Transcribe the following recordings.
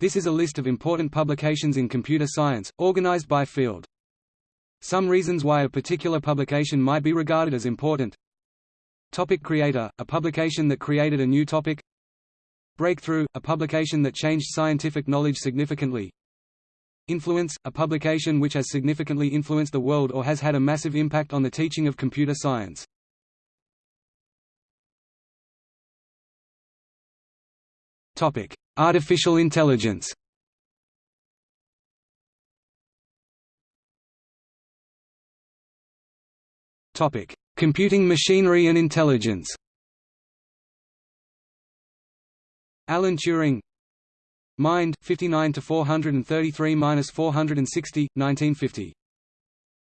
This is a list of important publications in computer science, organized by field. Some reasons why a particular publication might be regarded as important Topic Creator, a publication that created a new topic Breakthrough, a publication that changed scientific knowledge significantly Influence, a publication which has significantly influenced the world or has had a massive impact on the teaching of computer science. Topic: Artificial intelligence. Computing machinery and intelligence. Alan Turing Mind 59 to 433 460 1950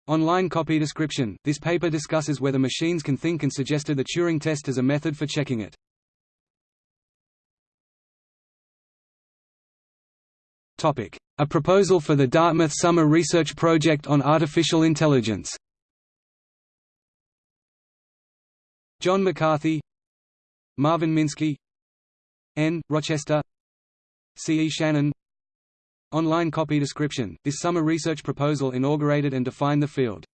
Online copy description This paper discusses whether machines can think and suggested the Turing test as a method for checking it. A proposal for the Dartmouth Summer Research Project on Artificial Intelligence. John McCarthy Marvin Minsky N. Rochester C. E. Shannon Online copy description This summer research proposal inaugurated and defined the field.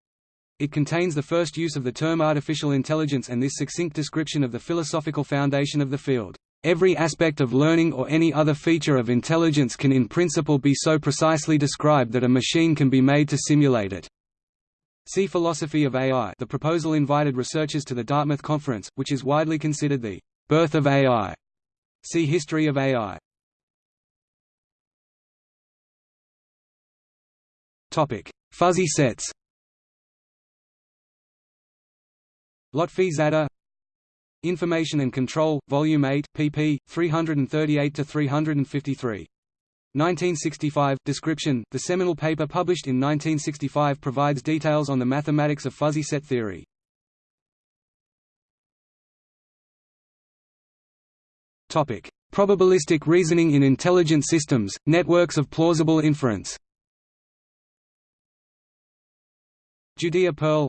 It contains the first use of the term artificial intelligence and this succinct description of the philosophical foundation of the field. Every aspect of learning or any other feature of intelligence can in principle be so precisely described that a machine can be made to simulate it. See Philosophy of AI the proposal invited researchers to the Dartmouth Conference, which is widely considered the birth of AI. See History of AI. Fuzzy sets Lotfi Zadeh Information and Control, Volume 8, pp. 338–353. 1965 description The seminal paper published in 1965 provides details on the mathematics of fuzzy set theory. Topic: Probabilistic reasoning in intelligent systems, networks of plausible inference. Judea Pearl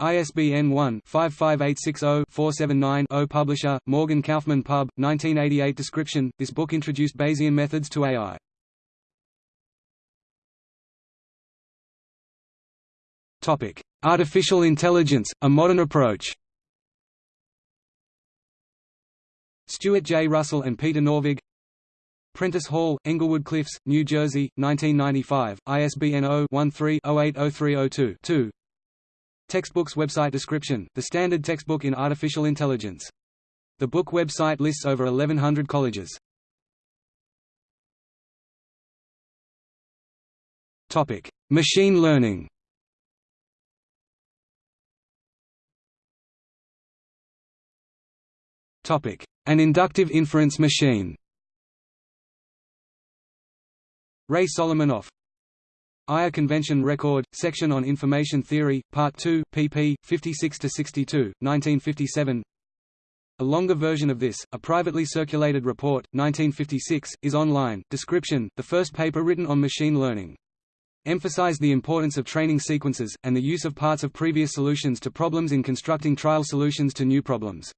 ISBN 1-55860-479-0 Publisher, Morgan Kaufmann Pub, 1988 Description, this book introduced Bayesian methods to AI. Artificial intelligence, a modern approach Stuart J. Russell and Peter Norvig Prentice Hall, Englewood Cliffs, New Jersey, 1995, ISBN 0-13-080302-2 Textbooks website description, the standard textbook in artificial intelligence. The book website lists over 1100 colleges. Topic: Machine learning. Topic: An inductive inference machine. Ray Solomonoff IRE Convention Record, section on Information Theory, Part 2, pp. 56–62, 1957 A longer version of this, a privately circulated report, 1956, is online. Description, the first paper written on machine learning. Emphasized the importance of training sequences, and the use of parts of previous solutions to problems in constructing trial solutions to new problems.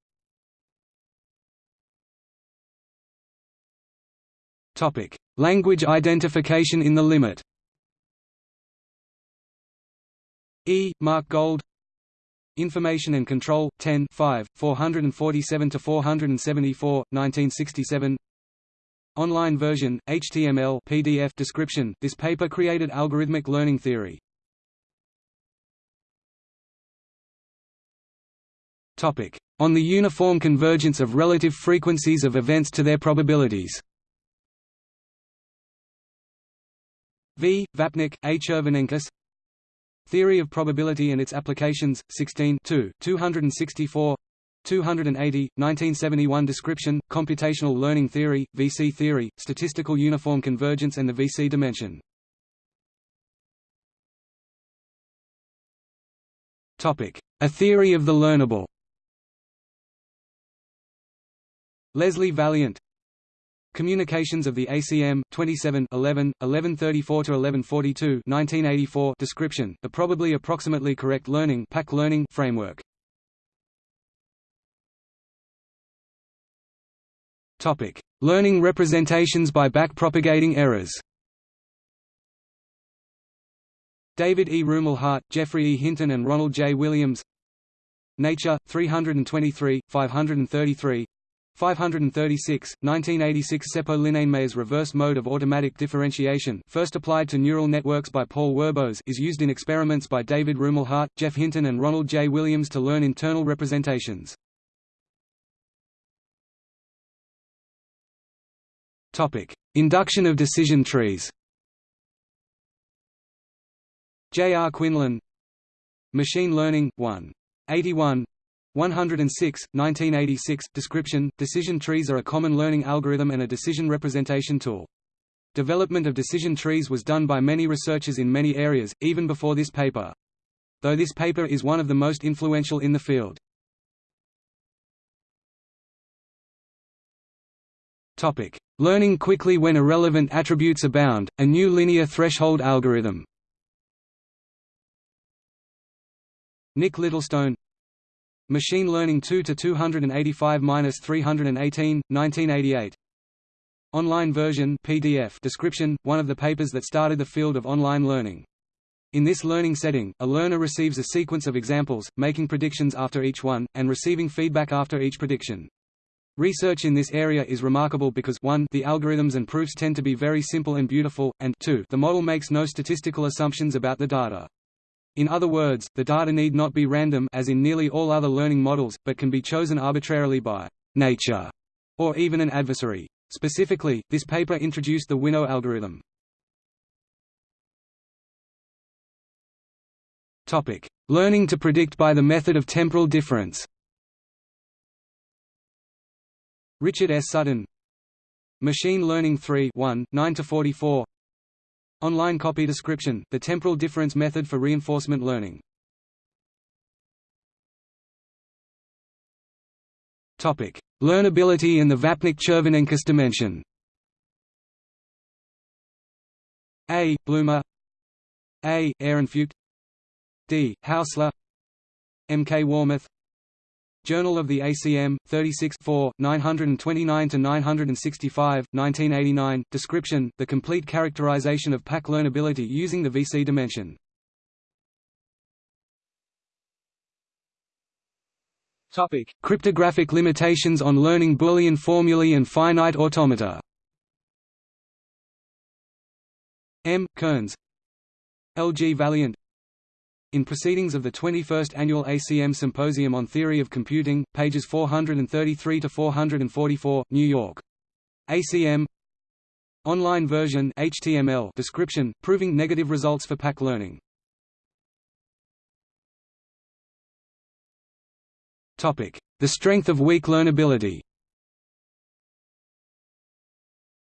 Language identification in the limit E. Mark Gold Information and Control, 10 5, 447–474, 1967 Online version, HTML PDF description, this paper created algorithmic learning theory. On the uniform convergence of relative frequencies of events to their probabilities V. Vapnik, A. Chervonenkis Theory of Probability and its Applications, 16 264 280, 1971 Description, Computational Learning Theory, VC Theory, Statistical Uniform Convergence and the VC Dimension. A theory of the learnable. Leslie Valiant Communications of the ACM 27 11 1134 to 1142 1984 description the probably approximately correct learning PAC learning framework Topic Learning representations by backpropagating errors. David E. Rumelhart, Geoffrey E. Hinton and Ronald J. Williams Nature, 323, 533 536, 1986 Seppo Linnainmaa reverse mode of automatic differentiation first applied to neural networks by Paul Werbos is used in experiments by David Rumelhart, Geoff Hinton and Ronald J. Williams to learn internal representations. Induction of decision trees J. R. Quinlan Machine Learning, 1. 81 106, 1986 Description – Decision trees are a common learning algorithm and a decision representation tool. Development of decision trees was done by many researchers in many areas, even before this paper. Though this paper is one of the most influential in the field. Learning quickly when irrelevant attributes abound, a new linear threshold algorithm Nick Littlestone Machine Learning 2 to 285-318, 1988. Online version PDF description, one of the papers that started the field of online learning. In this learning setting, a learner receives a sequence of examples, making predictions after each one, and receiving feedback after each prediction. Research in this area is remarkable because 1 the algorithms and proofs tend to be very simple and beautiful, and 2 the model makes no statistical assumptions about the data. In other words, the data need not be random as in nearly all other learning models, but can be chosen arbitrarily by nature or even an adversary. Specifically, this paper introduced the Winnow algorithm. Topic: Learning to predict by the method of temporal difference. Richard S. Sutton Machine Learning 3 1, 9–44 Online copy description, the temporal difference method for reinforcement learning. Topic: Learnability in the Vapnik-Chervonenkis dimension. A. Blumer A. Ehrenfeucht D. Haussler M. K. Warmuth Journal of the ACM, 36 4, 929–965, 1989, description, the complete characterization of PAC learnability using the VC dimension. Topic. Cryptographic limitations on learning Boolean formulae and finite automata M. Kearns L. G. Valiant in Proceedings of the 21st Annual ACM Symposium on Theory of Computing, pages 433–444, New York. ACM Online version HTML description, proving negative results for PAC learning. The strength of weak learnability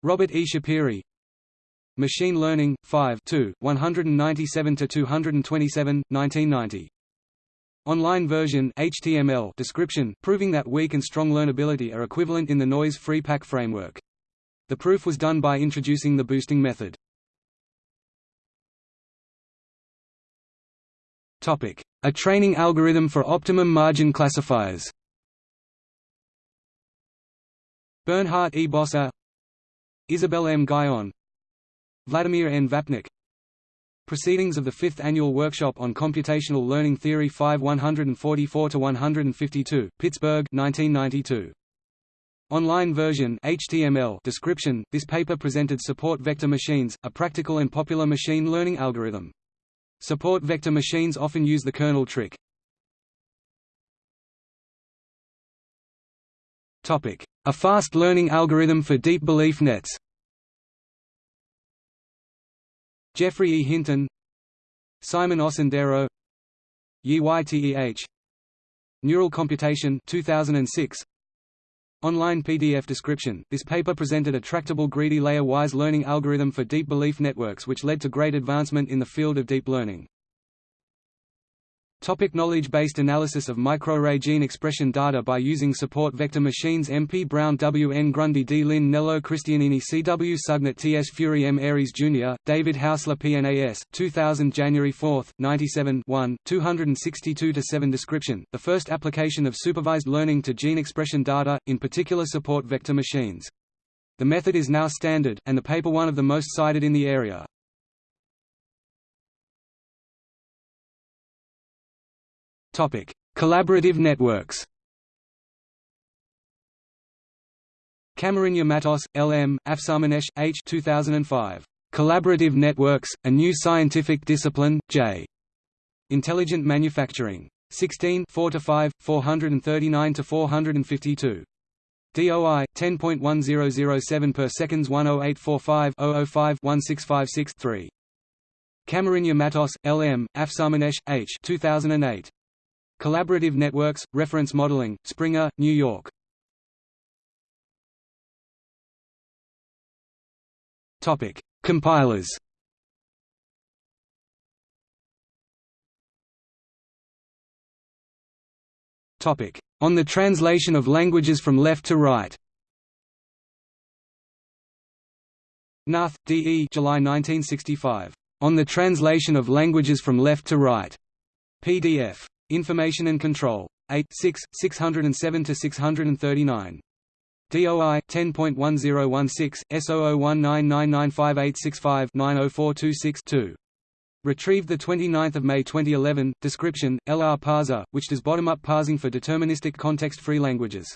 Robert E. Schapire Machine Learning, 5 197 to 227, 1990. Online version HTML description, proving that weak and strong learnability are equivalent in the noise-free PAC framework. The proof was done by introducing the boosting method. Topic: A training algorithm for optimum margin classifiers Bernhard E. Boser Isabel M. Guyon Vladimir N. Vapnik Proceedings of the Fifth Annual Workshop on Computational Learning Theory 5 144–152, Pittsburgh 1992. Online version HTML description, this paper presented Support Vector Machines, a practical and popular machine learning algorithm. Support vector machines often use the kernel trick. A fast learning algorithm for deep belief nets Geoffrey E. Hinton Simon Osindero YTEH Neural Computation 2006 Online PDF description This paper presented a tractable greedy layer-wise learning algorithm for deep belief networks which led to great advancement in the field of deep learning. Topic knowledge-based analysis of microarray gene expression data by using support vector machines MP Brown W. N. Grundy D. Lin Nello Cristianini C. W. Sugnet T. S. Furey M. Ares Jr., David Haussler PNAS, 2000 January 4, 97 1, 262-7 Description, the first application of supervised learning to gene expression data, in particular support vector machines. The method is now standard, and the paper one of the most cited in the area. Collaborative networks Camarinha-Matos, L.M., Afsarmanesh, H. 2005. Collaborative Networks, A New Scientific Discipline, J. Intelligent Manufacturing. 16 4–5, 439–452. DOI 10.1007 per seconds 10845 005 1656 3. Camarinha-Matos, L.M., Afsarmanesh, H. 2008. Collaborative Networks, Reference Modeling, Springer, New York. Topic: Compilers. Topic: On the translation of languages from left to right. Knuth, D. E. July 1965. On the translation of languages from left to right. PDF. Information and Control. 8 6, 607 to 639. DOI 10.1016 S0019995865-90426-2. Retrieved 29 May 2011. Description: LR parser, which does bottom-up parsing for deterministic context-free languages.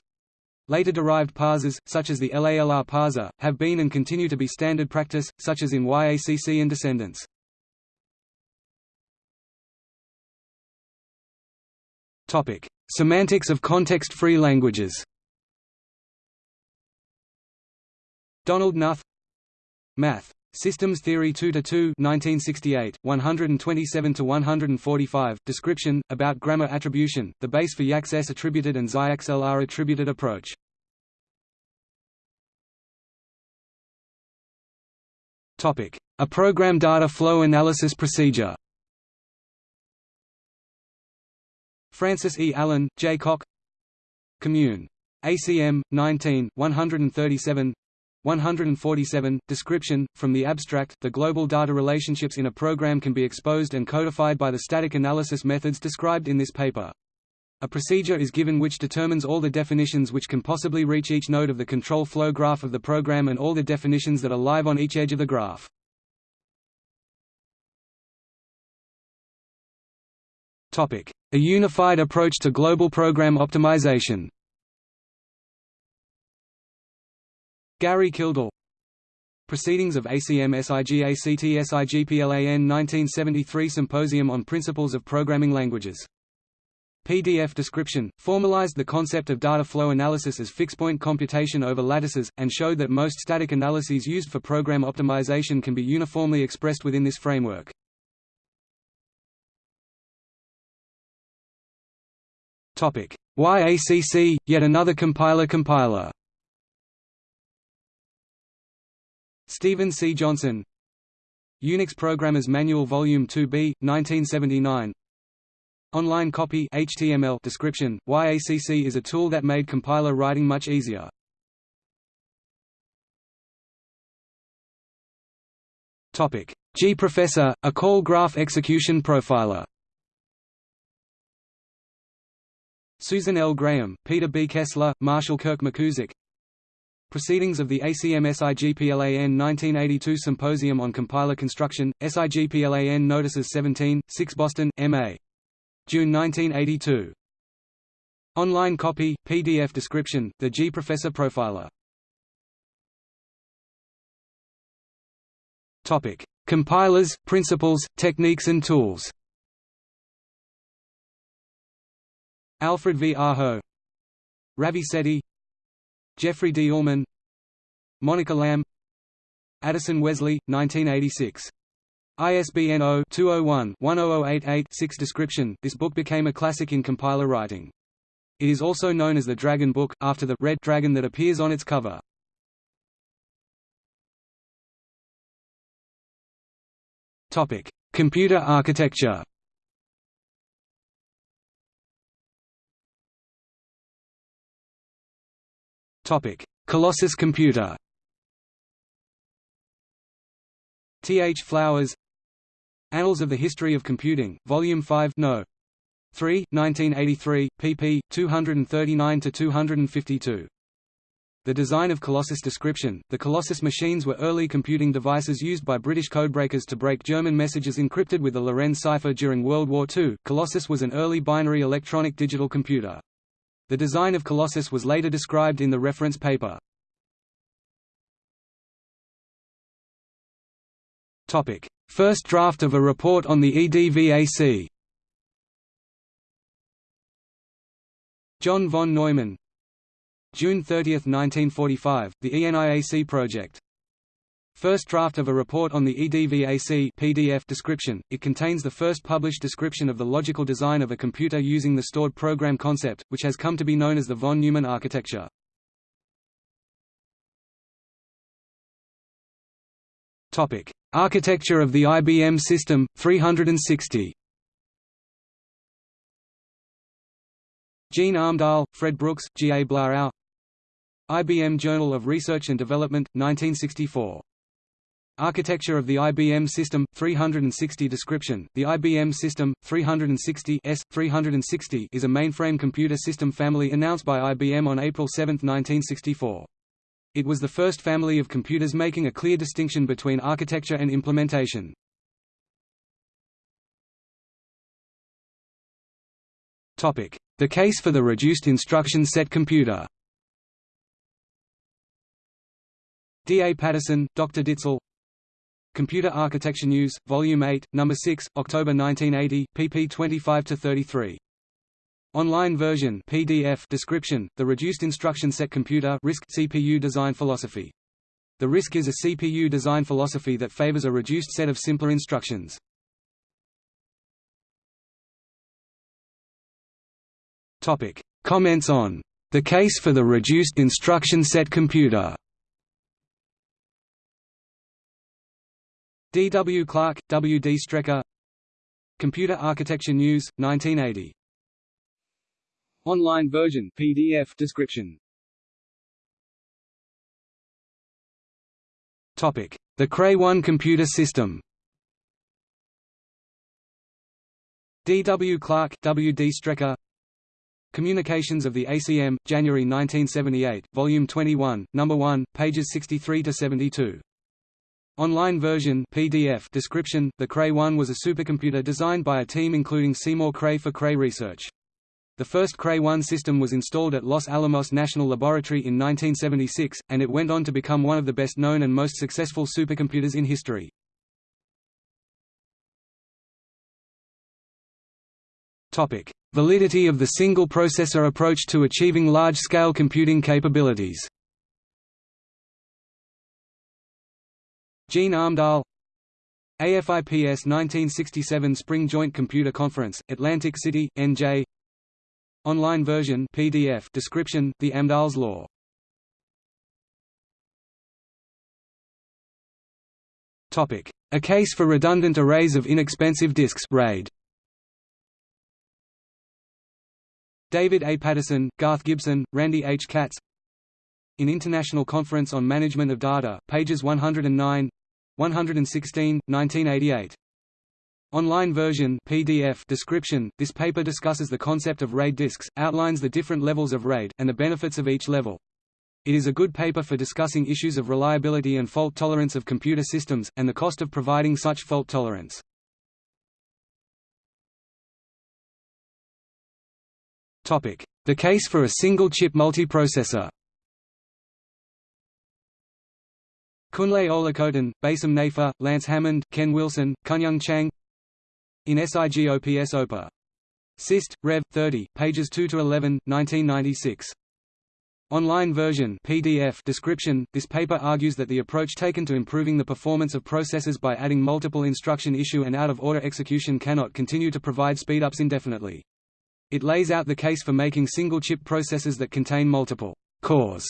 Later derived parsers, such as the LALR parser, have been and continue to be standard practice, such as in YACC and Descendants. Topic: Semantics of context-free languages. Donald Knuth Math. Systems Theory 2 to 2 1968 127 to 145 description about grammar attribution the base for YACS attributed and XIAX-LR attributed approach topic a program data flow analysis procedure Frances E Allen J Cocke Commune ACM 19 137 147. Description From the abstract, the global data relationships in a program can be exposed and codified by the static analysis methods described in this paper. A procedure is given which determines all the definitions which can possibly reach each node of the control flow graph of the program and all the definitions that are live on each edge of the graph. A unified approach to global program optimization Gary Kildall Proceedings of ACM SIGACT SIGPLAN 1973 Symposium on Principles of Programming Languages. PDF description, formalized the concept of data flow analysis as fixed-point computation over lattices, and showed that most static analyses used for program optimization can be uniformly expressed within this framework. YACC, yet another compiler compiler. Stephen C. Johnson. Unix Programmers Manual Volume 2b, 1979 Online copy HTML description, YACC is a tool that made compiler writing much easier. Topic. Gprofessor, a call graph execution profiler Susan L. Graham, Peter B. Kessler, Marshall Kirk McKusick Proceedings of the ACM SIGPLAN 1982 Symposium on Compiler Construction, SIGPLAN Notices 17, 6 Boston, M.A. June 1982. Online copy, PDF description, The G Professor Profiler. Topic: Compilers, principles, techniques and tools. Alfred V. Aho Ravi Sethi Jeffrey D. Ullman Monica Lam Addison Wesley, 1986. ISBN 0-201-10088-6 Description This book became a classic in compiler writing. It is also known as the Dragon Book, after the red dragon that appears on its cover. Computer architecture Topic: Colossus computer. T. H. Flowers Annals of the History of Computing, Volume 5 No. 3, 1983, pp. 239–252. The design of Colossus description The Colossus machines were early computing devices used by British codebreakers to break German messages encrypted with the Lorenz cipher during World War II. Colossus was an early binary electronic digital computer. The design of Colossus was later described in the reference paper. Topic: First draft of a report on the EDVAC. John von Neumann, June 30, 1945, the ENIAC project. First draft of a report on the EDVAC PDF description. It contains the first published description of the logical design of a computer using the stored program concept, which has come to be known as the von Neumann architecture. Topic: Architecture of the IBM System 360. Gene Amdahl, Fred Brooks, G. A. Blarow IBM Journal of Research and Development, 1964. Architecture of the IBM System 360 description. The IBM System 360 S 360 is a mainframe computer system family announced by IBM on April 7, 1964. It was the first family of computers making a clear distinction between architecture and implementation. Topic: The case for the reduced instruction set computer. D. A. Patterson, Dr. Ditzel Computer Architecture News, Volume 8, No. 6, October 1980, pp 25–33. Online version PDF description, The Reduced Instruction Set Computer RISC CPU Design Philosophy. The RISC is a CPU design philosophy that favors a reduced set of simpler instructions. Topic. Comments on the case for the reduced instruction set computer D. W. Clark, W. D. Strecker Computer Architecture News, 1980. Online version PDF description Topic: The Cray 1 computer system. D. W. Clark, W. D. Strecker Communications of the ACM, January 1978, Volume 21, Number 1, pages 63 to 72. Online version PDF description The Cray 1 was a supercomputer designed by a team including Seymour Cray for Cray Research. The first Cray 1 system was installed at Los Alamos National Laboratory in 1976, and it went on to become one of the best known and most successful supercomputers in history. Validity of the single processor approach to achieving large-scale computing capabilities Gene Amdahl AFIPS 1967 Spring Joint Computer Conference, Atlantic City, NJ Online version PDF description, The Amdahl's Law A case for redundant arrays of inexpensive disks RAID. David A. Patterson, Garth Gibson, Randy H. Katz In International Conference on Management of Data, pages 109 116, 1988. Online version PDF description This paper discusses the concept of RAID disks, outlines the different levels of RAID, and the benefits of each level. It is a good paper for discussing issues of reliability and fault tolerance of computer systems, and the cost of providing such fault tolerance. The case for a single-chip multiprocessor Kunle Olukotun, Bassem Nayfeh, Lance Hammond, Ken Wilson, Kunyoung Chang In SIGOPS OPA. SIST, Rev. 30, pages 2–11, 1996. Online version PDF description This paper argues that the approach taken to improving the performance of processors by adding multiple instruction issue and out-of-order execution cannot continue to provide speedups indefinitely. It lays out the case for making single-chip processors that contain multiple cores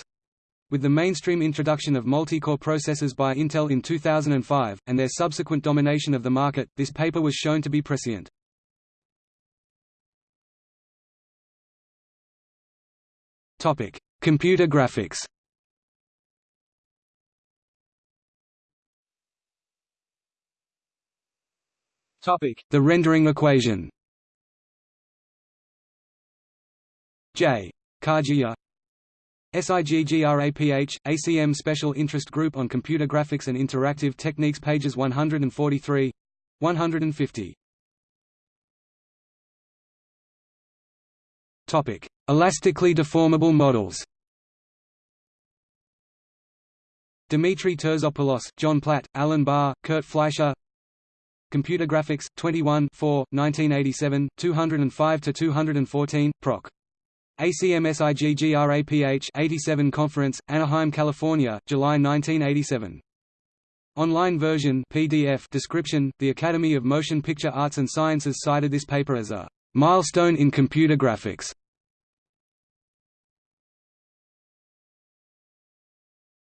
with the mainstream introduction of multi-core processors by Intel in 2005, and their subsequent domination of the market, this paper was shown to be prescient. Topic: Computer graphics Topic: The rendering equation J. Kajiya SIGGRAPH, ACM Special Interest Group on Computer Graphics and Interactive Techniques pages 143 150. Topic: Elastically deformable models. Dimitri Terzopoulos, John Platt, Alan Barr, Kurt Fleischer. Computer Graphics, 21 4, 1987, 205–214, Proc. ACMSIGGRAPH 87 Conference, Anaheim, California, July 1987. Online version PDF description The Academy of Motion Picture Arts and Sciences cited this paper as a milestone in computer graphics.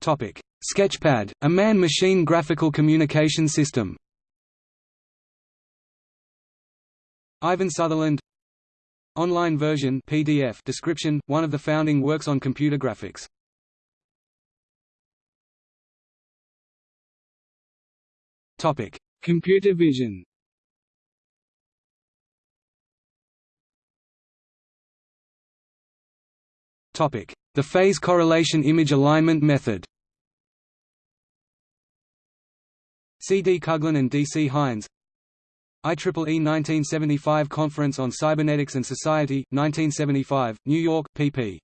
Topic: Sketchpad, a man-machine graphical communication system. Ivan Sutherland Online version PDF description, one of the founding works on computer graphics. Topic: Computer vision. Topic: The phase correlation image alignment method. C. D. Kuglin and D. C. Hines IEEE 1975 Conference on Cybernetics and Society, 1975, New York, pp.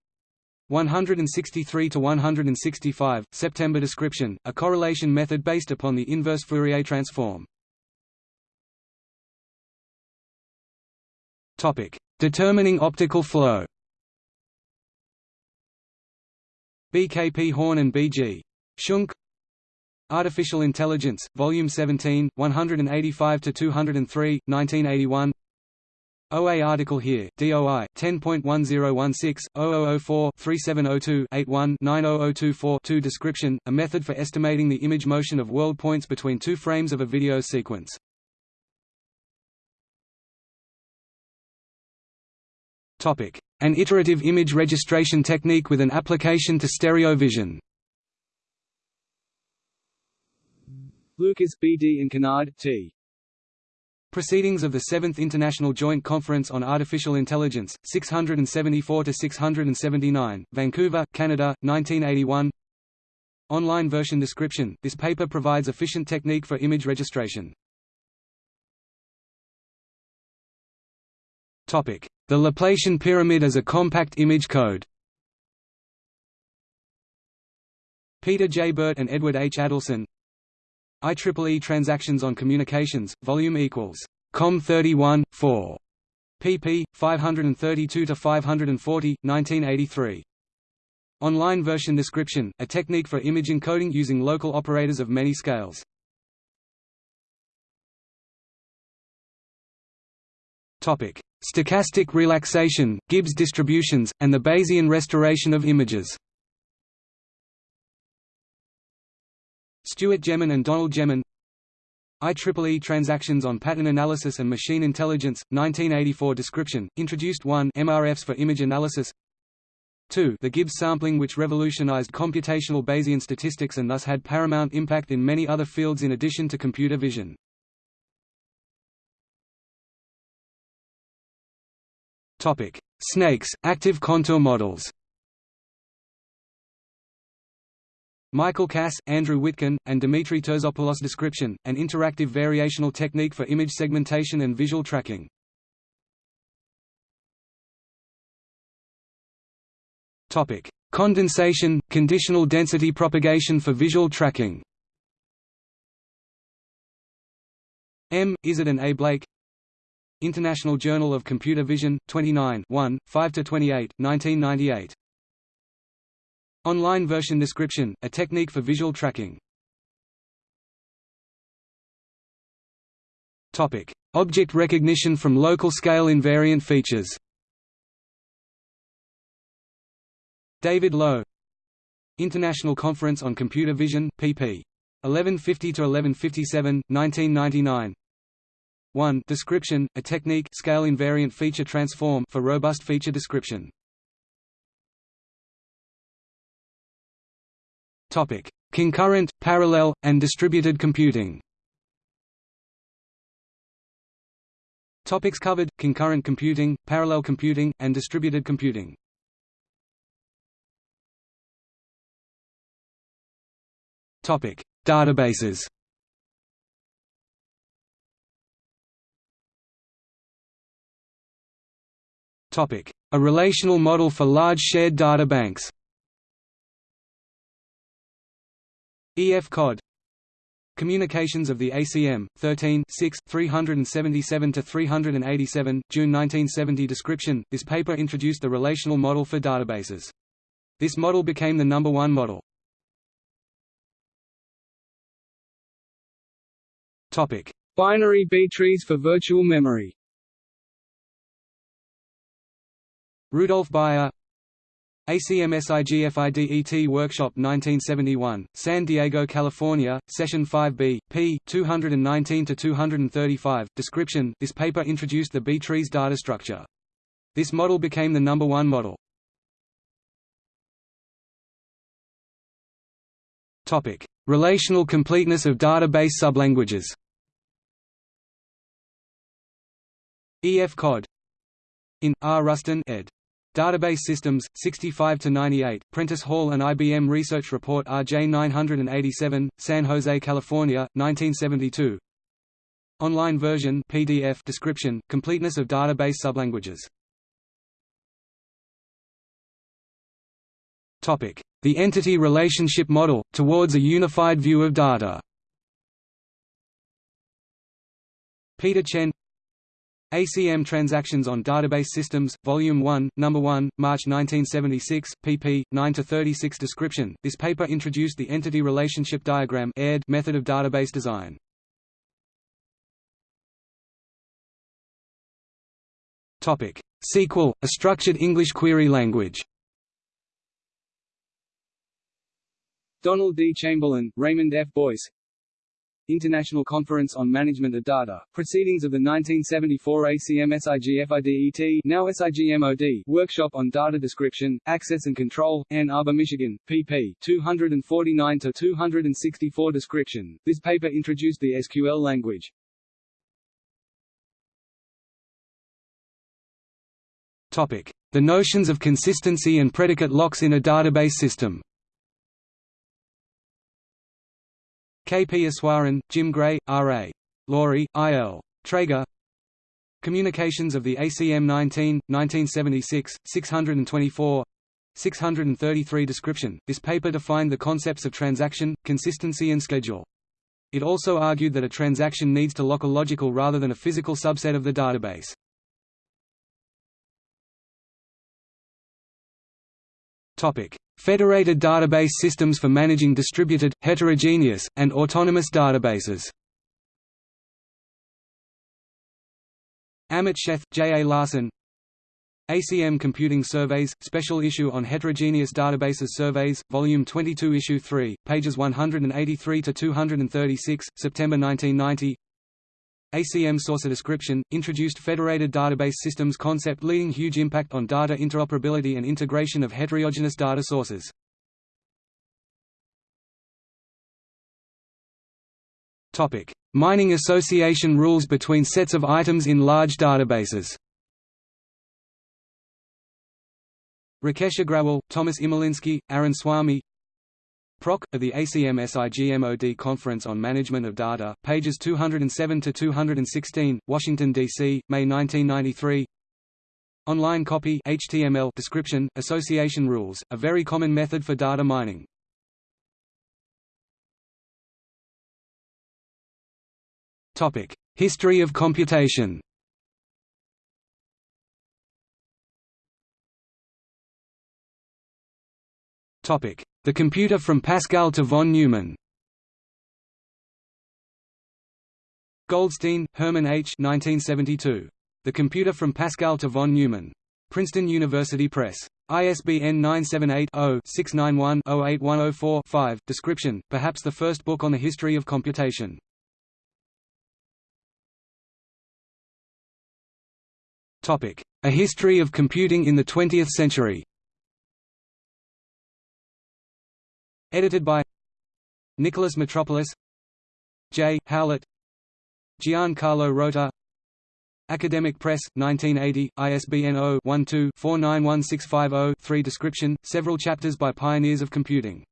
163–165, September description, a correlation method based upon the inverse Fourier transform. Determining optical flow B. K. P. Horn and B. G. Schunck Artificial Intelligence, Volume 17, 185 to 203, 1981 OA article here, DOI 10.1016 0004 3702 81 90024 2 description, a method for estimating the image motion of world points between two frames of a video sequence. Topic: An iterative image registration technique with an application to stereo vision. Lucas B. D. and Kanade T. Proceedings of the Seventh International Joint Conference on Artificial Intelligence, 674–679, Vancouver, Canada, 1981 Online version description – This paper provides efficient technique for image registration. The Laplacian pyramid as a compact image code Peter J. Burt and Edward H. Adelson IEEE Transactions on Communications, volume equals Com 31, 4. pp. 532–540, 1983. Online version description, a technique for image encoding using local operators of many scales. Topic: Stochastic relaxation, Gibbs distributions, and the Bayesian restoration of images Stuart Geman and Donald Geman IEEE Transactions on Pattern Analysis and Machine Intelligence, 1984 description, introduced 1 MRFs for image analysis. 2 the Gibbs sampling which revolutionized computational Bayesian statistics and thus had paramount impact in many other fields in addition to computer vision. Snakes, active contour models Michael Kass, Andrew Witkin, and Dimitri Terzopoulos description, an interactive variational technique for image segmentation and visual tracking. Topic: Condensation, conditional density propagation for visual tracking. M. Isard and A. Blake International Journal of Computer Vision, 29 1, 5–28, 1998 Online version description, a technique for visual tracking. Topic: Object recognition from local scale invariant features. David Lowe. International Conference on Computer Vision, pp. 1150–1157, 1999 1. Description, a technique scale invariant feature transform for robust feature description Concurrent, parallel, and distributed computing. Topics covered, concurrent computing, parallel computing, and distributed computing. Topic: Databases. Topic: A relational model for large shared databanks. Banks. EF-COD Communications of the ACM, 13 6, 377–387, June 1970 Description, this paper introduced the relational model for databases. This model became the number one model. Topic: Binary B-trees for virtual memory Rudolf Bayer ACM-SIGFIDET Workshop 1971, San Diego, California, Session 5b, p. 219–235, description This paper introduced the B-tree's data structure. This model became the number one model. Relational completeness of database sublanguages EF-COD in R. Rustin ed. Database Systems, 65–98, Prentice Hall and IBM Research Report RJ 987, San Jose, California, 1972 Online version PDF description, completeness of database sublanguages. The entity relationship model, towards a unified view of data. Peter Chen ACM Transactions on Database Systems, Volume 1, Number 1, March 1976, pp. 9 to 36. Description This paper introduced the Entity Relationship Diagram method of database design. SQL, a structured English query language Donald D. Chamberlin, Raymond F. Boyce International Conference on Management of Data, Proceedings of the 1974 ACM-SIGFIDET now SIGMOD Workshop on Data Description, Access and Control, Ann Arbor, Michigan, pp. 249–264 Description. This paper introduced the SQL language. Topic. The notions of consistency and predicate locks in a database system K. P. Eswaran, Jim Gray, R. A. Lorie, I. L. Traiger Communications of the ACM 19, 1976, 624 633 Description This paper defined the concepts of transaction, consistency and schedule. It also argued that a transaction needs to lock a logical rather than a physical subset of the database. Federated database systems for managing distributed, heterogeneous, and autonomous databases Amit Sheth, J. A. Larson ACM Computing Surveys, Special Issue on Heterogeneous Databases Surveys, Volume 22 Issue 3, pages 183–236, September 1990 ACM Source Description, introduced federated database systems concept leading huge impact on data interoperability and integration of heterogeneous data sources. Topic: Mining association rules between sets of items in large databases Rakesh Agrawal, Thomas Imielinski, Arun Swami Proc. of the ACM-SIGMOD Conference on Management of Data, pages 207–216, Washington, D.C., May 1993 Online copy HTML description, association rules, a very common method for data mining. History of computation Topic: the computer from Pascal to von Neumann Goldstine, Herman H. 1972. The Computer from Pascal to von Neumann. Princeton University Press. ISBN 978-0-691-08104-5. Description, perhaps the first book on the history of computation. A History of Computing in the Twentieth Century Edited by Nicholas Metropolis J. Howlett Gian-Carlo Rota Academic Press, 1980, ISBN 0-12-491650-3 Description, several chapters by pioneers of computing.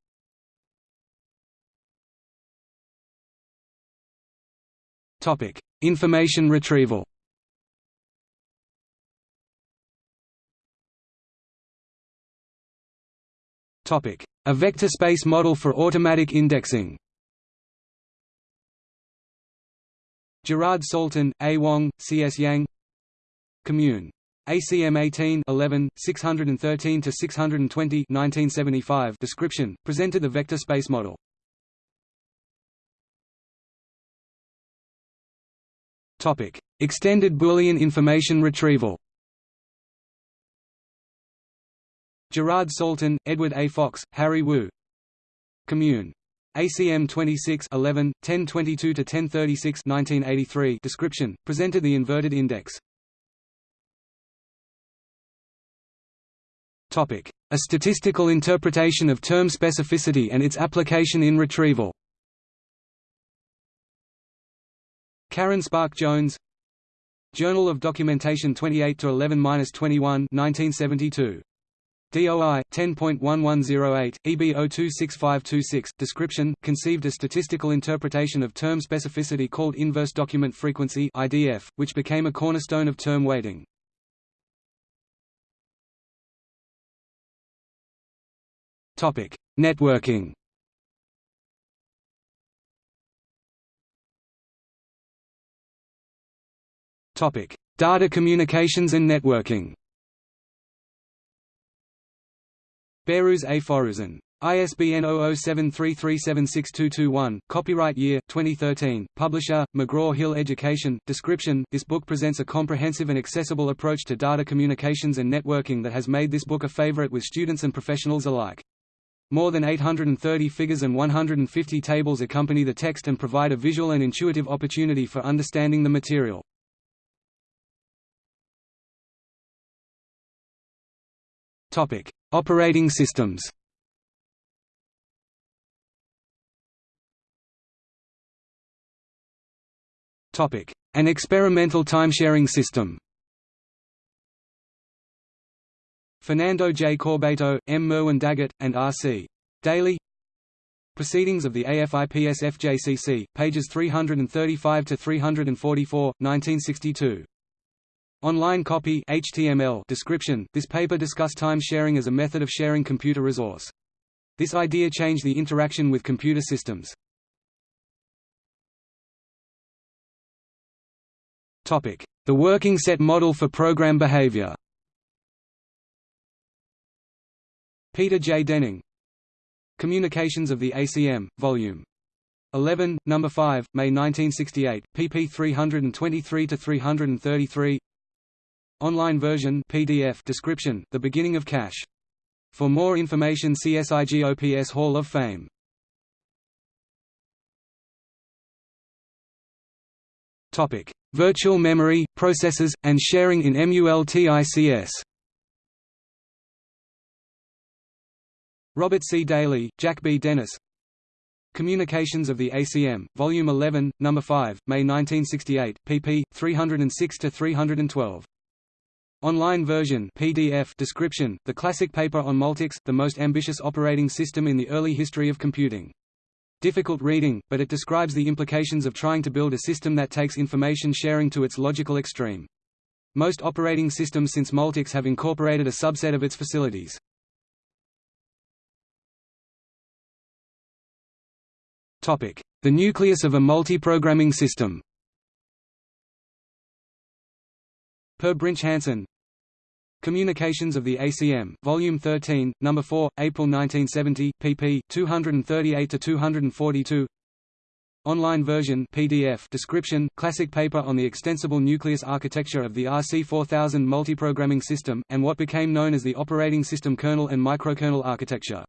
Information retrieval A vector space model for automatic indexing. Gerard Salton, A. Wong, C. S. Yang Commune. ACM 18 11, 613 to 620 1975 description presented the vector space model. Topic: Extended Boolean information retrieval. Gerard Salton, Edward A. Fox, Harry Wu. Commune. ACM 26 11, 1022 to 1036 1983 description presented the inverted index. A statistical interpretation of term specificity and its application in retrieval. Karen Spärck Jones Journal of Documentation 28 to 11-21 1972 DOI 10.1108 EB026526 description conceived a statistical interpretation of term specificity called inverse document frequency IDF which became a cornerstone of term weighting Topic: Networking. Topic: Data communications and networking. Behrooz A. Forouzan. ISBN 0073376221, copyright year, 2013, publisher, McGraw-Hill Education, description, this book presents a comprehensive and accessible approach to data communications and networking that has made this book a favorite with students and professionals alike. More than 830 figures and 150 tables accompany the text and provide a visual and intuitive opportunity for understanding the material. Topic: Operating systems. An experimental timesharing system. Fernando J. Corbato, M. Merwin Daggett, and R. C. Daly Proceedings of the AFIPS-FJCC, pages 335–344, 1962. Online copy HTML description This paper discussed time sharing as a method of sharing computer resource. This idea changed the interaction with computer systems. Topic: The working set model for program behavior Peter J. Denning Communications of the ACM, Volume 11, No. 5, May 1968, pp 323–333 Online version PDF description, The Beginning of Cache. For more information see SIGOPS Hall of Fame. Topic: Virtual memory, processors, and sharing in MULTICS Robert C. Daly, Jack B. Dennis Communications of the ACM, Volume 11, No. 5, May 1968, pp. 306–312. Online version PDF description, the classic paper on Multics, the most ambitious operating system in the early history of computing. Difficult reading, but it describes the implications of trying to build a system that takes information sharing to its logical extreme. Most operating systems since Multics have incorporated a subset of its facilities. The nucleus of a multi-programming system Per Brinch Hansen Communications of the ACM, Volume 13, No. 4, April 1970, pp. 238–242 Online version PDF description, classic paper on the extensible nucleus architecture of the RC4000 multiprogramming system, and what became known as the operating system kernel and microkernel architecture.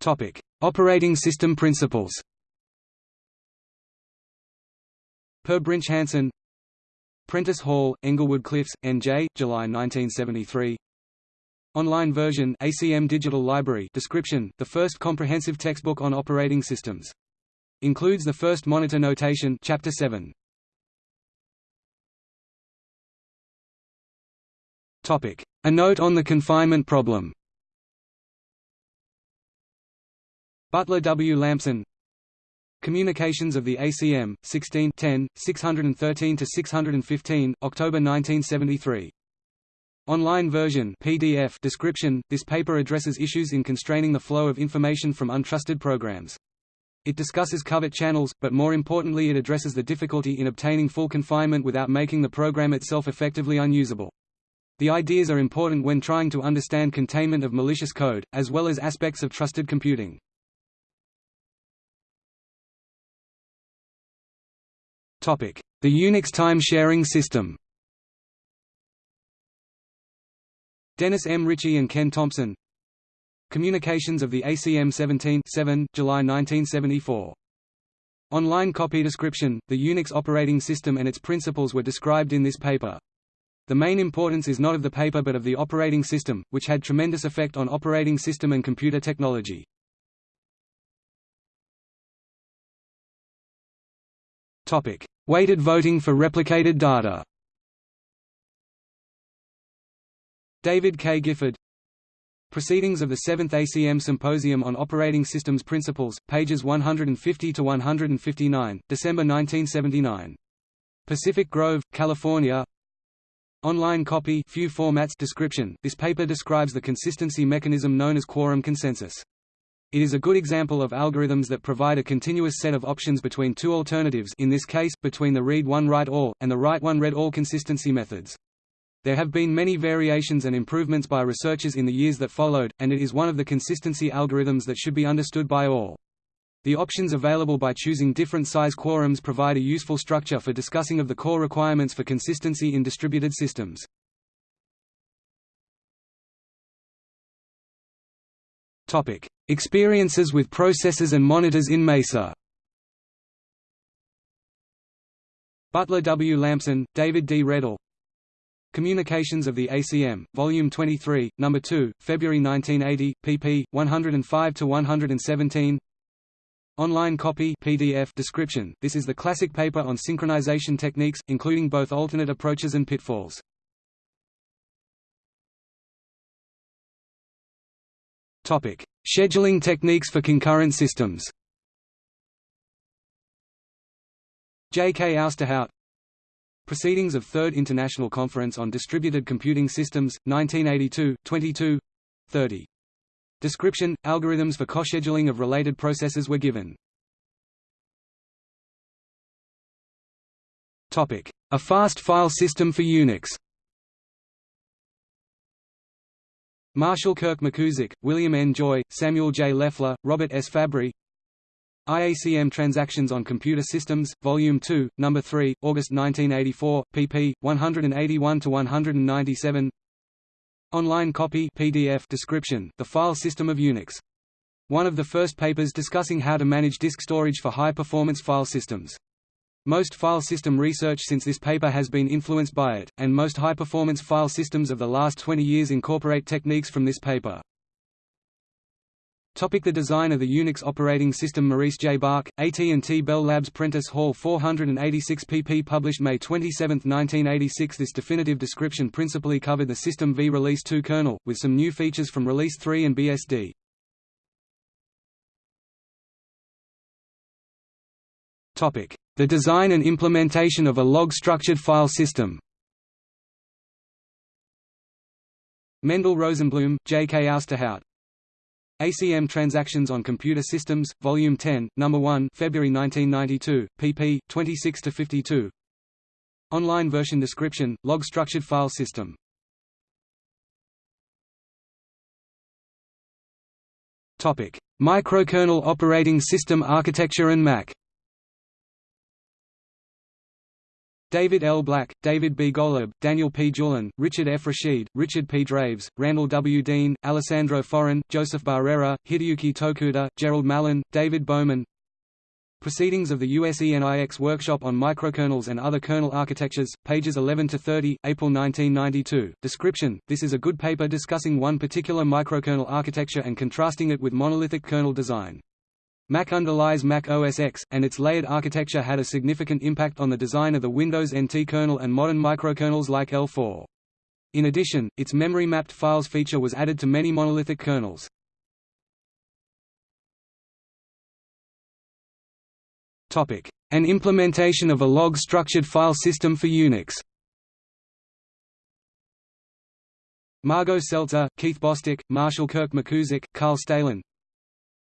Topic: Operating system principles. Per Brinch Hansen Prentice Hall, Englewood Cliffs, N.J., July 1973 Online version ACM Digital Library description, the first comprehensive textbook on operating systems. Includes the first monitor notation Chapter 7. A note on the confinement problem Butler W. Lampson Communications of the ACM, 16 10, 613–615, October 1973. Online version PDF description – This paper addresses issues in constraining the flow of information from untrusted programs. It discusses covert channels, but more importantly it addresses the difficulty in obtaining full confinement without making the program itself effectively unusable. The ideas are important when trying to understand containment of malicious code, as well as aspects of trusted computing. The Unix time-sharing system Dennis M. Ritchie and Ken Thompson Communications of the ACM 17 7, July 1974. Online copy description, the Unix operating system and its principles were described in this paper. The main importance is not of the paper but of the operating system, which had tremendous effect on operating system and computer technology. Topic: Weighted voting for replicated data. David K. Gifford Proceedings of the 7th ACM Symposium on Operating Systems Principles, pages 150 to 159, December 1979. Pacific Grove, California Online copy few formats description This paper describes the consistency mechanism known as quorum consensus. It is a good example of algorithms that provide a continuous set of options between two alternatives in this case, between the read-one write-all, and the write-one read-all consistency methods. There have been many variations and improvements by researchers in the years that followed, and it is one of the consistency algorithms that should be understood by all. The options available by choosing different size quorums provide a useful structure for discussing of the core requirements for consistency in distributed systems. Topic: Experiences with processors and monitors in Mesa. Butler W. Lampson, David D. Redell. Communications of the ACM, Volume 23, No. 2, February 1980, pp. 105–117 Online copy PDF description This is the classic paper on synchronization techniques, including both alternate approaches and pitfalls. Topic: Scheduling techniques for concurrent systems. J. K. Ousterhout Proceedings of Third International Conference on Distributed Computing Systems, 1982, 22 30. Description – Algorithms for co-scheduling of related processes were given. A fast file system for Unix Marshall Kirk McKusick, William N. Joy, Samuel J. Leffler, Robert S. Fabry IACM Transactions on Computer Systems, Volume 2, No. 3, August 1984, pp. 181–197 Online copy PDF description, The File System of Unix. One of the first papers discussing how to manage disk storage for high-performance file systems. Most file system research since this paper has been influenced by it, and most high-performance file systems of the last 20 years incorporate techniques from this paper. Topic the design of the Unix operating system Maurice J. Bach, AT&T Bell Labs Prentice Hall 486 pp published May 27, 1986 This definitive description principally covered the System V Release 2 kernel, with some new features from Release 3 and BSD. Topic the design and implementation of a log-structured file system. Mendel Rosenblum, J. K. Ousterhout. ACM Transactions on Computer Systems, Volume 10, No. 1 February 1992, pp. 26–52 Online version description, log-structured file system Microkernel operating system architecture and Mach David L. Black, David B. Golub, Daniel P. Julin, Richard F. Rashid, Richard P. Draves, Randall W. Dean, Alessandro Forin, Joseph Barrera, Hideyuki Tokuda, Gerald Malan, David Bohman Proceedings of the USENIX Workshop on Microkernels and Other Kernel Architectures, pages 11–30, April 1992. Description – This is a good paper discussing one particular microkernel architecture and contrasting it with monolithic kernel design. Mach underlies Mac OS X, and its layered architecture had a significant impact on the design of the Windows NT kernel and modern microkernels like L4. In addition, its memory-mapped files feature was added to many monolithic kernels. An implementation of a log-structured file system for Unix Margo Seltzer, Keith Bostic, Marshall Kirk McKusick, Carl Staelin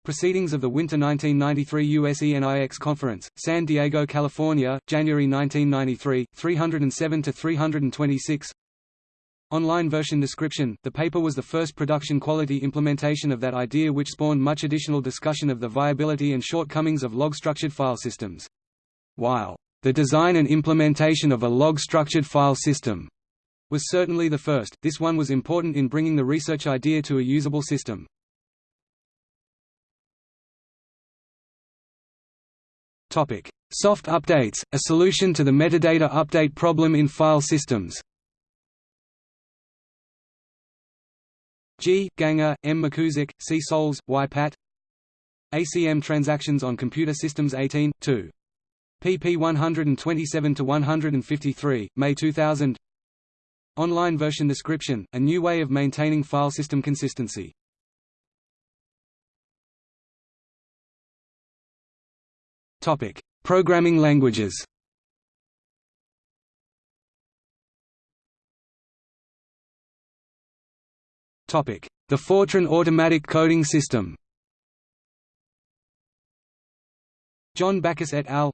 Proceedings of the Winter 1993 USENIX Conference, San Diego, California, January 1993, 307–326 Online version description – The paper was the first production-quality implementation of that idea which spawned much additional discussion of the viability and shortcomings of log-structured file systems. While the design and implementation of a log-structured file system was certainly the first, this one was important in bringing the research idea to a usable system. Soft updates, a solution to the metadata update problem in file systems G. Ganger, M. McKusick, C. Soules, Y. Patt ACM Transactions on Computer Systems 18, 2. pp 127–153, May 2000 Online version description, a new way of maintaining file system consistency Programming languages Topic: The Fortran automatic coding system John Backus et al.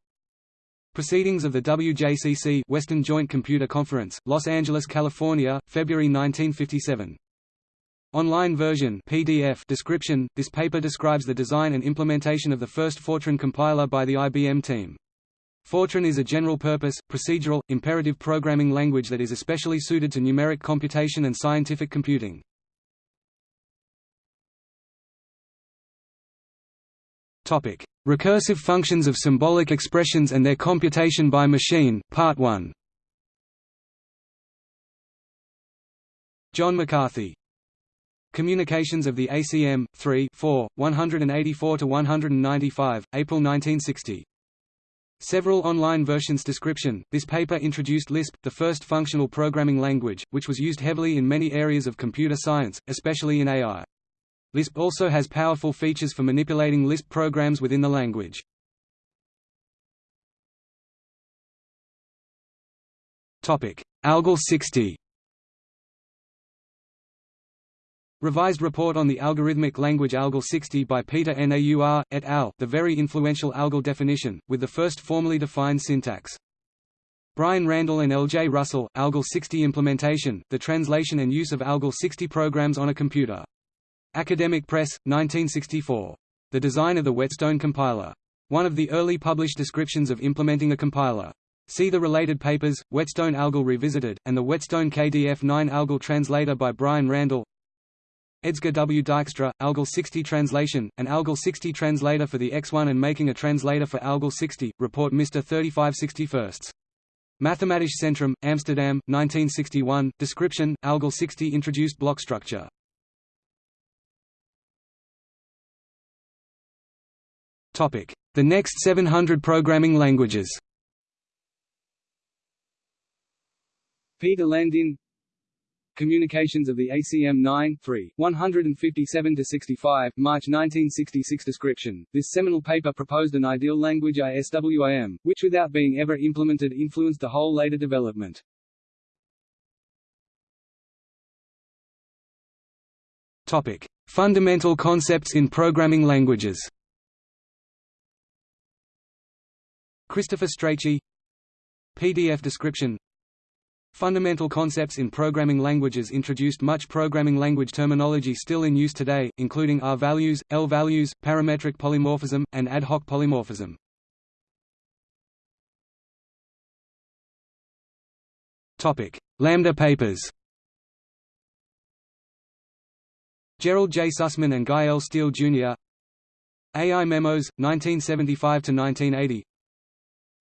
Proceedings of the WJCC Western Joint Computer Conference, Los Angeles, California, February 1957. Online version PDF description – This paper describes the design and implementation of the first Fortran compiler by the IBM team. Fortran is a general-purpose, procedural, imperative programming language that is especially suited to numeric computation and scientific computing. Topic: Recursive functions of symbolic expressions and their computation by machine, Part 1. John McCarthy. Communications of the ACM 3 4 184 to 195 April 1960 Several online versions description This paper introduced Lisp the first functional programming language which was used heavily in many areas of computer science especially in AI Lisp also has powerful features for manipulating Lisp programs within the language. ALGOL 60 Revised report on the algorithmic language ALGOL 60 by Peter Naur, et al., the very influential ALGOL definition, with the first formally defined syntax. Brian Randell and L. J. Russell, ALGOL 60 implementation, the translation and use of ALGOL 60 programs on a computer. Academic Press, 1964. The design of the Whetstone compiler. One of the early published descriptions of implementing a compiler. See the related papers, Whetstone ALGOL Revisited, and the Whetstone KDF9 ALGOL Translator by Brian Randell Edsger W. Dijkstra, ALGOL 60 Translation, an ALGOL 60 translator for the X1 and making a translator for ALGOL 60, report Mr. 3561st. Mathematisch Centrum, Amsterdam, 1961, description, ALGOL 60 introduced block structure. Topic: The next 700 programming languages. Peter Landin Communications of the ACM 9 3, 157–65, March 1966 Description, this seminal paper proposed an ideal language ISWIM, which without being ever implemented influenced the whole later development. Topic. Fundamental concepts in programming languages Christopher Strachey PDF description Fundamental concepts in programming languages introduced much programming language terminology still in use today, including R-values, L-values, parametric polymorphism, and ad hoc polymorphism. Lambda papers Gerald J. Sussman and Guy L. Steele, Jr. AI Memos, 1975–1980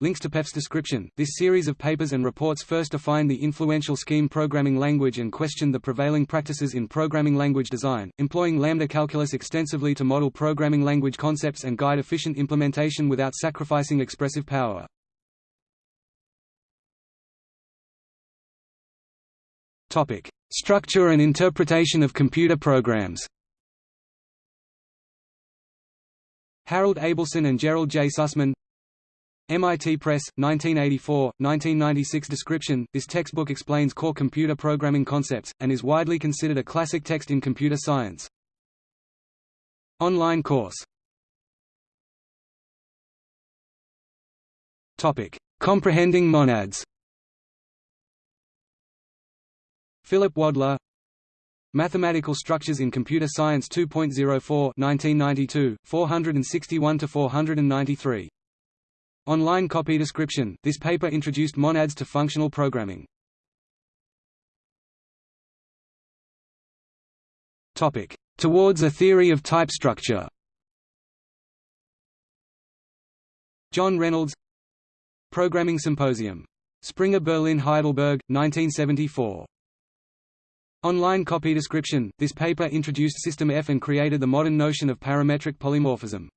Links to PEF's description. This series of papers and reports first defined the influential scheme programming language and questioned the prevailing practices in programming language design, employing lambda calculus extensively to model programming language concepts and guide efficient implementation without sacrificing expressive power. Topic: Structure and interpretation of computer programs. Harold Abelson and Gerald J. Sussman MIT Press, 1984, 1996 Description This textbook explains core computer programming concepts, and is widely considered a classic text in computer science. Online course Topic. Comprehending monads Philip Wadler Mathematical Structures in Computer Science 2.04 1992, 461–493. Online copy description This paper introduced monads to functional programming. Topic: Towards a theory of type structure. John Reynolds Programming Symposium. Springer Berlin Heidelberg, 1974. Online copy description This paper introduced System F and created the modern notion of parametric polymorphism.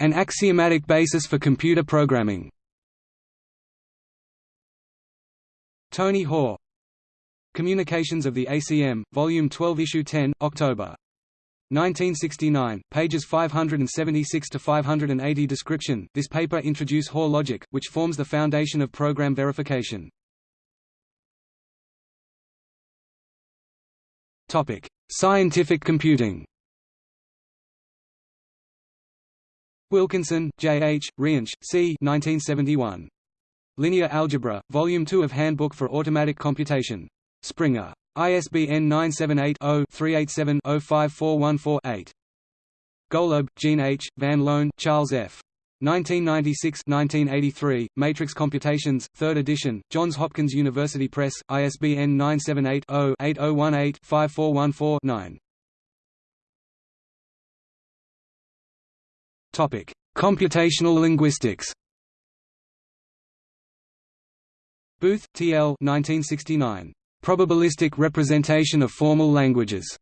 An axiomatic basis for computer programming. Tony Hoare. Communications of the ACM, Volume 12 Issue 10, October 1969, pages 576 to 580 Description This paper introduce Hoare logic, which forms the foundation of program verification. Topic: Scientific computing. Wilkinson, J. H., Reinsch, C. 1971. Linear Algebra, Volume 2 of Handbook for Automatic Computation. Springer. ISBN 978-0-387-05414-8. Golub, Gene H., Van Loan, Charles F. 1996–1983, Matrix Computations, 3rd edition, Johns Hopkins University Press, ISBN 978-0-8018-5414-9. Topic: Computational linguistics. Booth, T. L. 1969. Probabilistic representation of formal languages.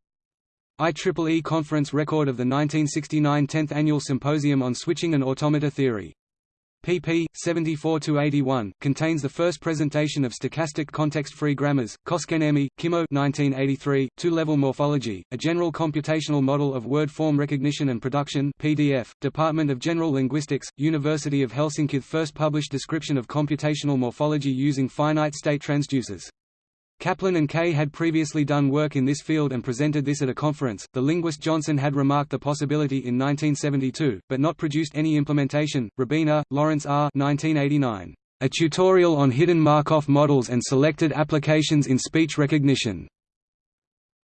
IEEE conference record of the 1969 10th Annual Symposium on Switching and Automata Theory pp. 74–81, contains the first presentation of stochastic context-free grammars, Koskenniemi, Kimmo 1983, Two-Level Morphology, A General Computational Model of Word Form Recognition and Production PDF, Department of General Linguistics, University of Helsinki First published description of computational morphology using finite-state transducers. Kaplan and Kay had previously done work in this field and presented this at a conference. The linguist Johnson had remarked the possibility in 1972, but not produced any implementation. Rabiner, Lawrence R. 1989. A tutorial on hidden Markov models and selected applications in speech recognition.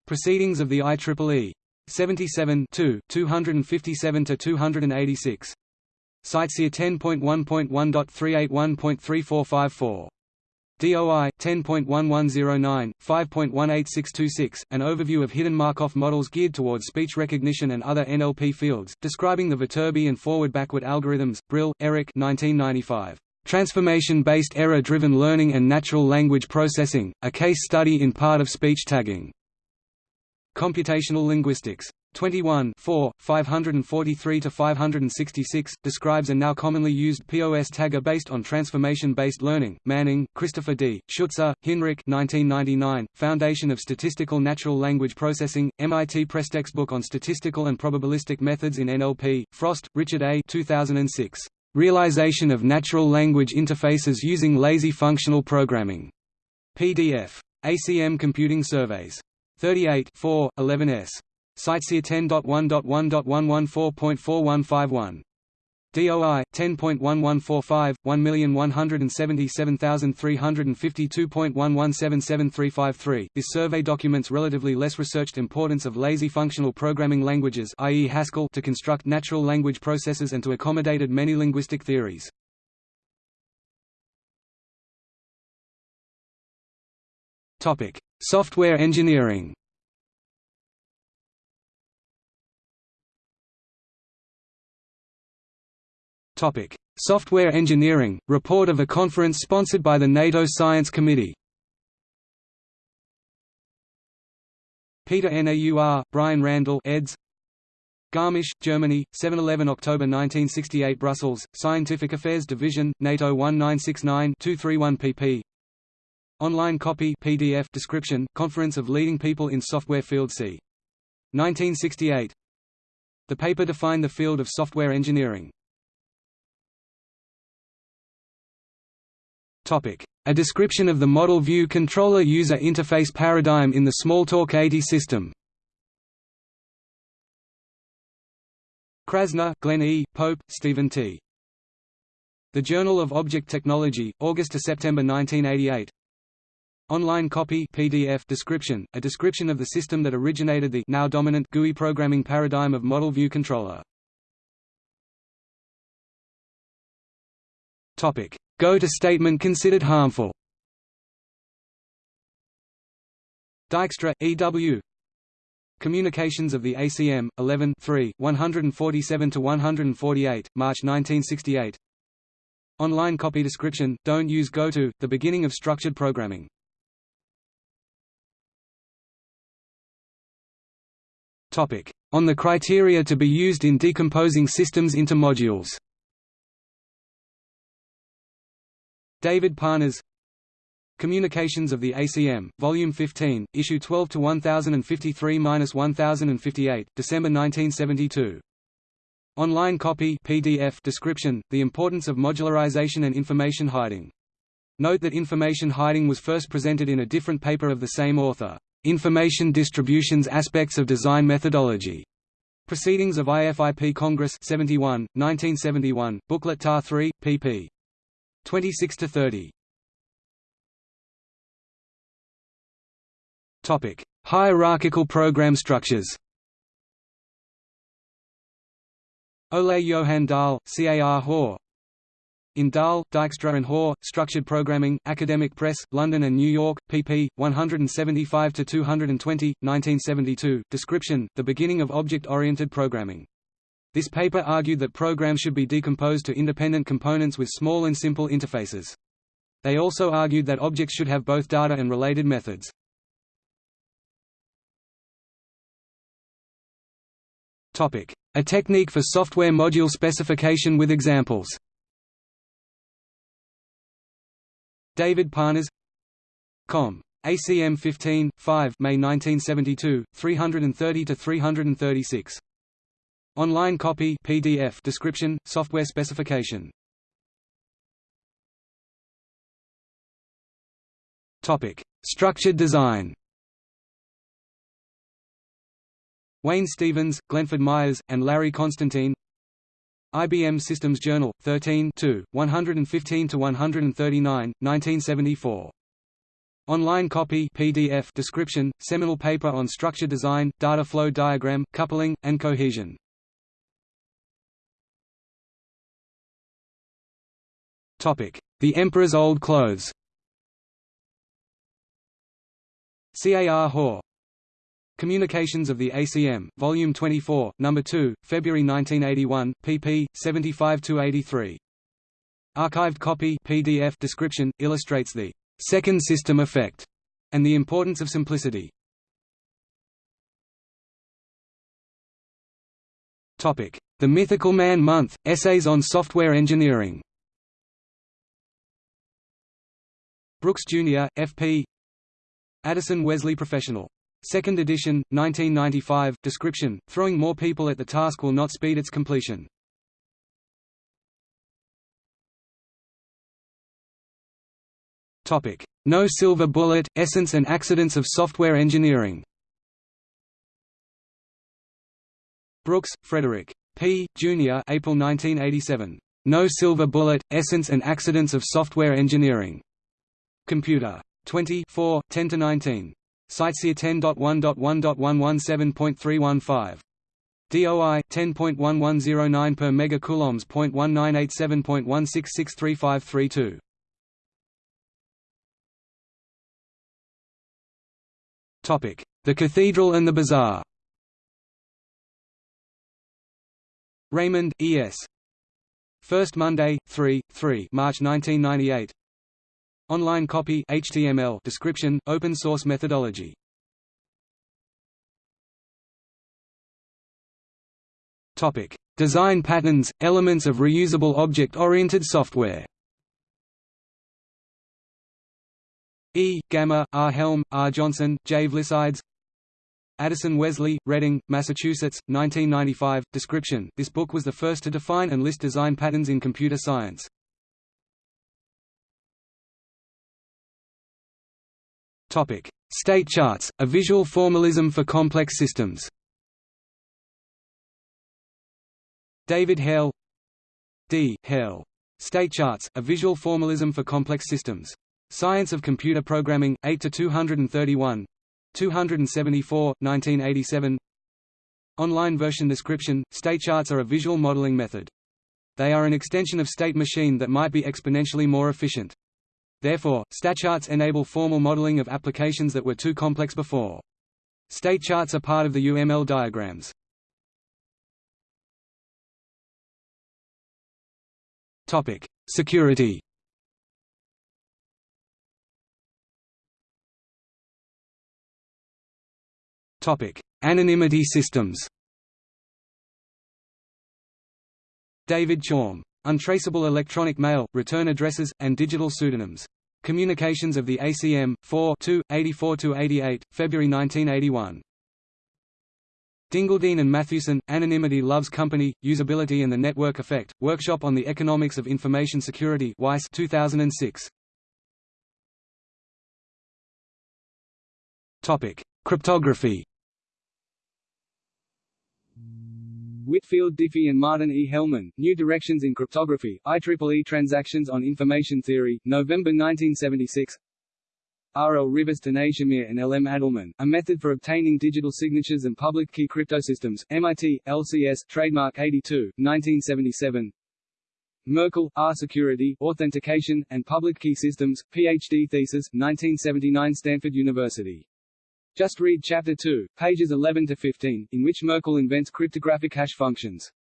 Proceedings of the IEEE. 77 257 to 286. CiteSeer 10.1.1.381.3454. DOI 10.1109 5.18626 An overview of hidden Markov models geared towards speech recognition and other NLP fields, describing the Viterbi and forward-backward algorithms. Brill, Eric 1995. Transformation-based error-driven learning and natural language processing: A case study in part of speech tagging. Computational linguistics 21 4, 543–566, describes a now commonly used POS tagger based on transformation-based learning. Manning, Christopher D., Schütze, Hinrich 1999, Foundation of Statistical Natural Language Processing, MIT Press Textbook on Statistical and Probabilistic Methods in NLP, Frost, Richard A. 2006. Realization of Natural Language Interfaces Using Lazy Functional Programming. PDF. ACM Computing Surveys. 38 4, 11s. CiteSeer 10.1.1.114.4151. DOI 10.1145 1177352.1177353. This survey documents relatively less researched importance of lazy functional programming languages i.e. Haskell to construct natural language processes and to accommodated many linguistic theories. Topic: Software engineering. Topic: Software engineering. Report of a conference sponsored by the NATO Science Committee. Peter Naur, Brian Randell, eds. Garmisch, Germany, 7–11 October 1968 Brussels, Scientific Affairs Division, NATO 1969-231 pp. Online copy PDF description, Conference of Leading People in Software Field c. 1968 The paper defined the field of software engineering. A description of the Model View Controller User Interface paradigm in the Smalltalk 80 system Krasner, Glenn E., Pope, Stephen T. The Journal of Object Technology, August to September 1988. Online copy PDF description, a description of the system that originated the now dominant GUI programming paradigm of Model View Controller. Topic: Go to statement considered harmful. Dijkstra, E. W. Communications of the ACM, 11 147–148, March 1968 Online copy description, don't use GoTo, the beginning of structured programming. On the criteria to be used in decomposing systems into modules David Parnas Communications of the ACM, Volume 15, Issue 12 to 1053-1058, December 1972. Online copy PDF description, The importance of modularization and information hiding. Note that information hiding was first presented in a different paper of the same author, Information Distributions Aspects of Design Methodology. Proceedings of IFIP Congress 71, 1971, Booklet TAR 3, pp. 26–30. Topic: Hierarchical program structures. Ole Johan Dahl, CAR Hoare. In Dahl, Dijkstra and Hoare, Structured Programming, Academic Press, London and New York, pp. 175–220, 1972, Description, The Beginning of Object-Oriented Programming. This paper argued that programs should be decomposed to independent components with small and simple interfaces. They also argued that objects should have both data and related methods. A technique for software module specification with examples David Parnas Com. ACM 15, 5 May 1972, 330–336. Online copy PDF description, software specification Topic: Structured design Wayne Stevens, Glenford Myers, and Larry Constantine IBM Systems Journal, 13 115 to 139, 1974. Online copy PDF description, seminal paper on structure design, data flow diagram, coupling, and cohesion. The Emperor's Old Clothes CAR Hoare Communications of the ACM, Volume 24, Number 2, February 1981, pp. 75–83. Archived copy PDF description, illustrates the second system effect and the importance of simplicity. The Mythical Man Month, Essays on Software Engineering Brooks Jr., F.P. Addison Wesley Professional Second edition, 1995, description, throwing more people at the task will not speed its completion. No silver bullet, essence and accidents of software engineering Brooks, Frederick. P. Jr. April 1987. No Silver Bullet, Essence and Accidents of Software Engineering. Computer. 20 4, 10 to 19. CiteSeer 10.1.1.117.315. DOI 10.1109 per megacoulombs. 1987.1663532. Topic: The Cathedral and the Bazaar. Raymond, E. S. First Monday, 3, 3 March 1998 Online copy HTML description, open source methodology. Topic: Design patterns, elements of reusable object-oriented software. E. Gamma, R. Helm, R. Johnson, J. Vlissides Addison Wesley, Reading, Massachusetts, 1995. Description This book was the first to define and list design patterns in computer science. Topic: State charts, a visual formalism for complex systems. David Harel D. Harel. State charts, a visual formalism for complex systems. Science of Computer Programming, 8 to 231. 274, 1987. Online version description: State charts are a visual modeling method. They are an extension of state machine that might be exponentially more efficient. Therefore, state charts enable formal modeling of applications that were too complex before. State charts are part of the UML diagrams. Topic: Security. Topic: Anonymity systems. David Chaum Untraceable electronic mail, return addresses, and digital pseudonyms. Communications of the ACM, 4 84–88, February 1981. Dingledine and Mathewson, Anonymity Loves Company, Usability and the Network Effect, Workshop on the Economics of Information Security WEIS 2006. Cryptography Whitfield Diffie and Martin E. Hellman, New Directions in Cryptography, IEEE Transactions on Information Theory, November 1976 R. L. Rivest Shamir and L. M. Adleman, A Method for Obtaining Digital Signatures and Public Key Cryptosystems, MIT, LCS, Trademark 82, 1977 Merkle, R. Security, Authentication, and Public Key Systems, Ph.D. thesis, 1979 Stanford University just read Chapter 2, pages 11 to 15, in which Merkle invents cryptographic hash functions.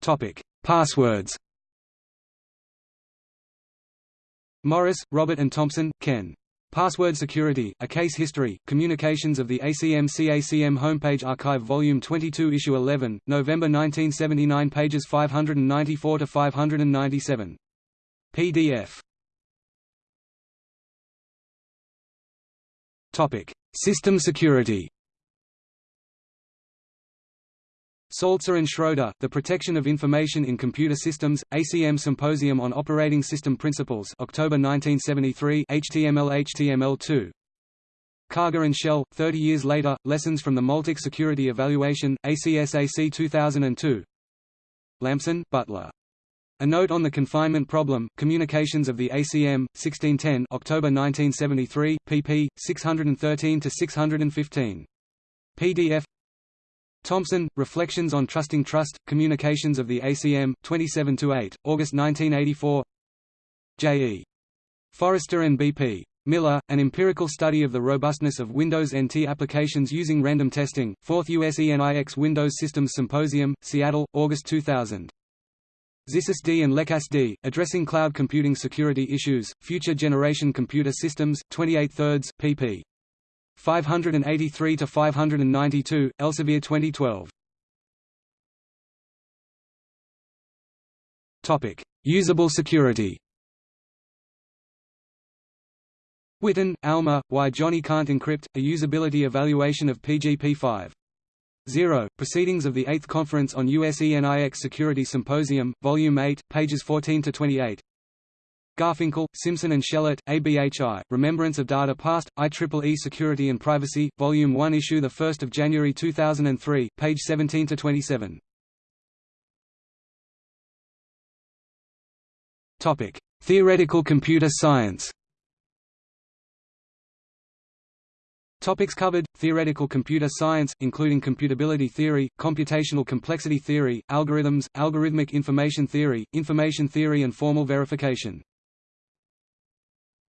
Topic: Passwords. Morris, Robert and Thompson, Ken. Password Security, A Case History, Communications of the ACM-CACM Homepage Archive Volume 22 Issue 11, November 1979 pages 594–597. PDF System security. Saltzer and Schroeder, The Protection of Information in Computer Systems, ACM Symposium on Operating System Principles October 1973 HTML HTML2 Karger and Schell, 30 years later, Lessons from the Multic Security Evaluation, ACSAC 2002 Lampson, Butler a Note on the Confinement Problem, Communications of the ACM, 1610 October 1973, pp. 613–615. PDF Thompson, Reflections on Trusting Trust, Communications of the ACM, 27–8, August 1984 J. E. Forrester and B. P. Miller, An Empirical Study of the Robustness of Windows NT Applications Using Random Testing, 4th USENIX Windows Systems Symposium, Seattle, August 2000. Zissis D and Lekkas D, Addressing Cloud Computing Security Issues, Future Generation Computer Systems, 28 thirds, pp. 583–592, Elsevier 2012. Topic: Usable security. Whitten, Alma, Why Johnny Can't Encrypt, a Usability Evaluation of PGP5. 0. Proceedings of the 8th Conference on USENIX Security Symposium, Volume 8, pages 14–28 Garfinkel, Simson and Shelat, ABHI, Remembrance of Data Past, IEEE Security and Privacy, Volume 1 Issue 1 January 2003, page 17–27 Theoretical computer science Topics covered: Theoretical computer science, including computability theory, computational complexity theory, algorithms, algorithmic information theory, information theory and formal verification.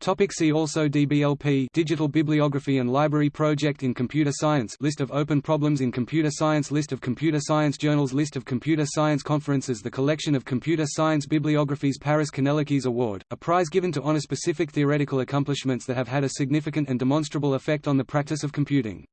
Topic see also DBLP Digital Bibliography and Library Project in Computer Science List of open problems in computer science List of computer science journals List of computer science conferences The collection of computer science bibliographies Paris Kanellakis Award, a prize given to honor specific theoretical accomplishments that have had a significant and demonstrable effect on the practice of computing